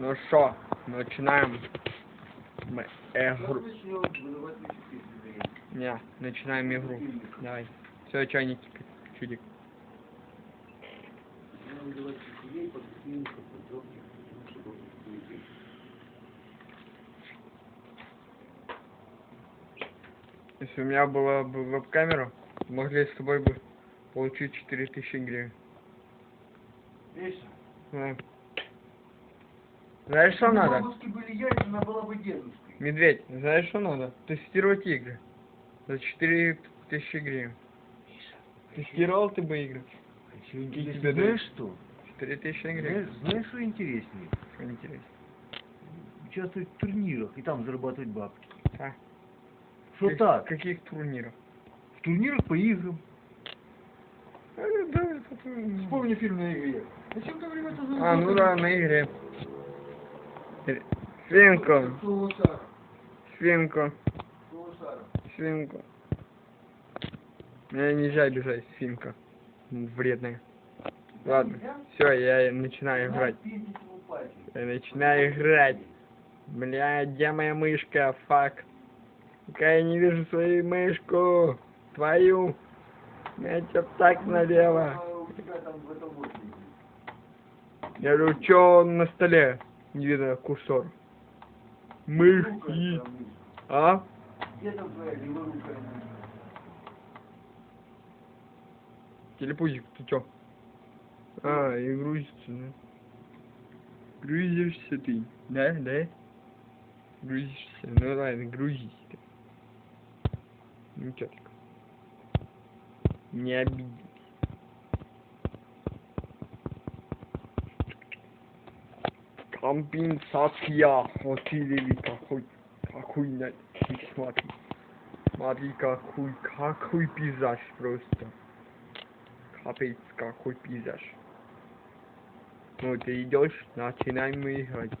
Ну что, начинаем мы игру. Не, начинаем игру. Давай. Все, чайник, чудик. Если у меня была бы веб-камера, могли с тобой бы получить 4000 гривен. Да. Знаешь, что надо? бабушки были яйца, она была бы дедушкой. Медведь, знаешь, что надо? Тестировать игры. За 4000 гривен. Тестировал ты бы игры? Интереснее, интереснее, знаешь что? 4000 гривен. Знаешь, знаешь, что интереснее? Что интересно. Участвовать в турнирах и там зарабатывать бабки. А, Что как- так? Каких турниров? В турнирах по играм. А, да, это- Вспомни фильм на игре. Зачем ты время это А, ну да, на игре. Свинку, свинку, свинку. Мне нельзя бежать, свинка. Вредная. Ладно, все, я начинаю играть. Я начинаю играть. Бля, где моя мышка? Фак. Пока я не вижу свою мышку. Твою. Я тебя так налево. Я говорю, что на столе? Не видно курсор. Мышь мышь. А? Где? Телепузик, ты чё? А, и грузится, да? Грузишься ты, да, да? Грузишься, ну ладно, грузись ты. Ну чё так? Не обиделись. Компенсация хотели какой, какой, на- ты смотри. Смотри, какой, какой пейзаж просто. Капец, какой пейзаж. Ну, ты идешь, начинаем мы играть.